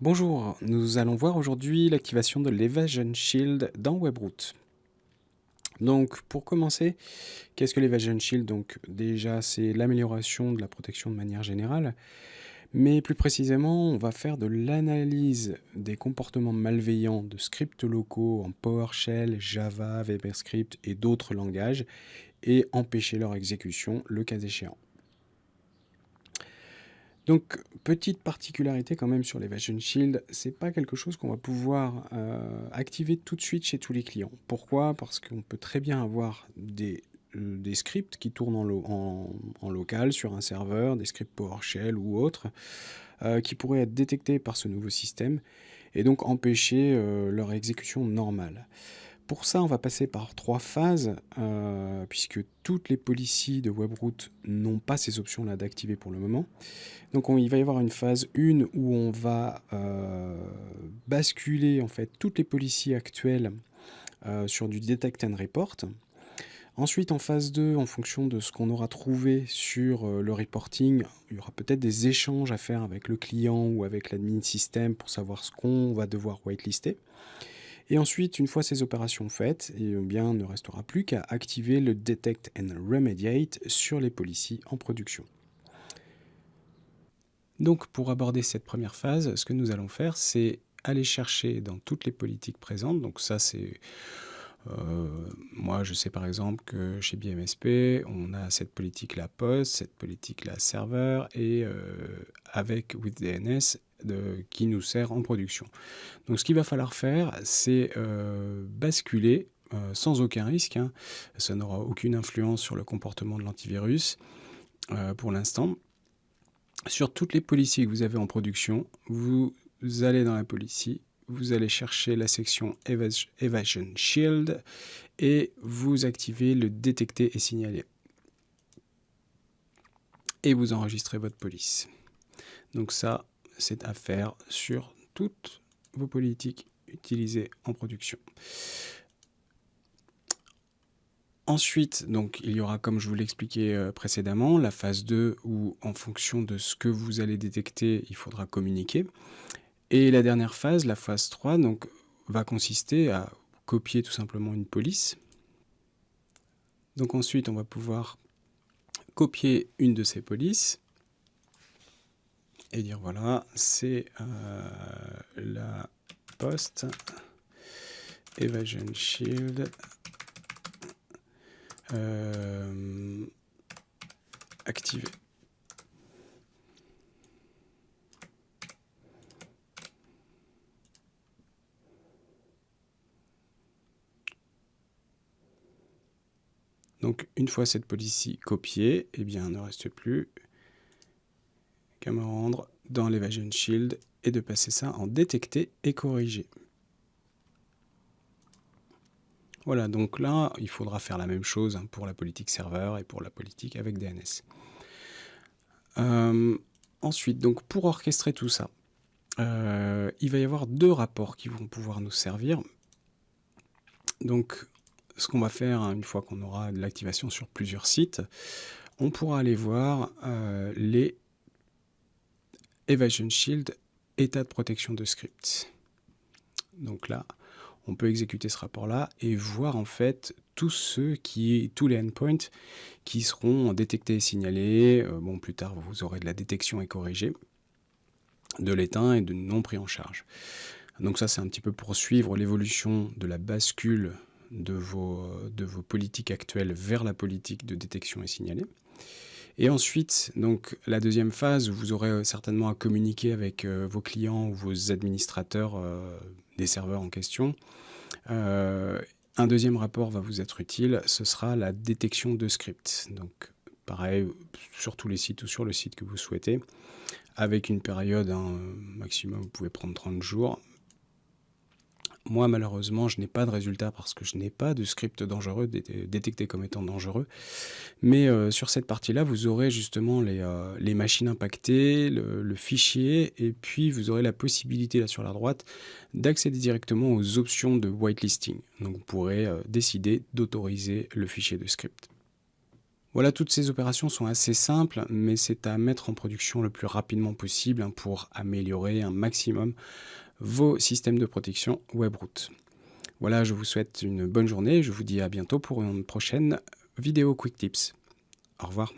Bonjour, nous allons voir aujourd'hui l'activation de l'Evasion Shield dans Webroot. Donc pour commencer, qu'est-ce que l'Evasion Shield? Donc déjà c'est l'amélioration de la protection de manière générale, mais plus précisément on va faire de l'analyse des comportements malveillants de scripts locaux en PowerShell, Java, VBScript et d'autres langages et empêcher leur exécution le cas échéant. Donc, petite particularité quand même sur l'Evasion Shield, c'est pas quelque chose qu'on va pouvoir euh, activer tout de suite chez tous les clients. Pourquoi? Parce qu'on peut très bien avoir des, euh, scripts qui tournent en, local sur un serveur, des scripts PowerShell ou autres, euh, qui pourraient être détectés par ce nouveau système et donc empêcher leur exécution normale. Pour ça, on va passer par trois phases, euh, puisque toutes les policies de Webroot n'ont pas ces options-là d'activer pour le moment. Donc il va y avoir une phase 1 où on va euh, basculer en fait toutes les policies actuelles euh, sur du Detect and Report. Ensuite, en phase 2, en fonction de ce qu'on aura trouvé sur le reporting, il y aura peut-être des échanges à faire avec le client ou avec l'admin système pour savoir ce qu'on va devoir whitelister. Et ensuite, une fois ces opérations faites, eh bien, ne restera plus qu'à activer le Detect and Remediate sur les policies en production. Donc pour aborder cette première phase, ce que nous allons faire, c'est aller chercher dans toutes les politiques présentes, donc ça c'est... Euh, moi, je sais par exemple que chez BMSP, on a cette politique-là post, cette politique-là serveur, et euh, avec WithDNS, qui nous sert en production. Donc ce qu'il va falloir faire, c'est euh, basculer euh, sans aucun risque, hein. ça n'aura aucune influence sur le comportement de l'antivirus euh, pour l'instant. Sur toutes les policiers que vous avez en production, vous allez dans la policy, vous allez chercher la section Evasion Shield et vous activez le détecter et signaler. Et vous enregistrez votre police. Donc ça, c'est à faire sur toutes vos politiques utilisées en production. Ensuite, donc, il y aura, comme je vous l'expliquais euh, précédemment, la phase 2 où, en fonction de ce que vous allez détecter, il faudra communiquer. Et la dernière phase, la phase 3, donc, va consister à copier tout simplement une police. Donc ensuite, on va pouvoir copier une de ces polices et dire voilà, c'est euh, la post Evasion Shield euh, activée. Donc une fois cette policy copiée, eh bien, ne reste plus qu'à me rendre dans l'Evasion Shield et de passer ça en détecter et corriger. Voilà, donc là, il faudra faire la même chose hein, pour la politique serveur et pour la politique avec DNS. Euh, ensuite, donc pour orchestrer tout ça, euh, il va y avoir deux rapports qui vont pouvoir nous servir. Donc, ce qu'on va faire, hein, une fois qu'on aura de l'activation sur plusieurs sites, on pourra aller voir euh, les Evasion Shield, état de protection de script. Donc là, on peut exécuter ce rapport-là et voir en fait tous ceux qui, tous les endpoints qui seront détectés et signalés. Euh, bon, plus tard, vous aurez de la détection et corrigée de l'éteint et de non pris en charge. Donc ça, c'est un petit peu pour suivre l'évolution de la bascule de vos, de vos politiques actuelles vers la politique de détection et signalée. Et ensuite, donc la deuxième phase, vous aurez euh, certainement à communiquer avec euh, vos clients ou vos administrateurs euh, des serveurs en question. un deuxième rapport va vous être utile, ce sera la détection de scripts. Donc pareil, sur tous les sites ou sur le site que vous souhaitez, avec une période, hein, maximum, vous pouvez prendre 30 jours, moi, malheureusement, je n'ai pas de résultat parce que je n'ai pas de script dangereux détecté comme étant dangereux. Mais euh, sur cette partie-là, vous aurez justement les, euh, machines impactées, le, fichier, et puis vous aurez la possibilité, là sur la droite, d'accéder directement aux options de whitelisting. Donc vous pourrez euh, décider d'autoriser le fichier de script. Voilà, toutes ces opérations sont assez simples, mais c'est à mettre en production le plus rapidement possible hein, pour améliorer un maximum vos systèmes de protection Webroot. Voilà, je vous souhaite une bonne journée, je vous dis à bientôt pour une prochaine vidéo Quick Tips. Au revoir.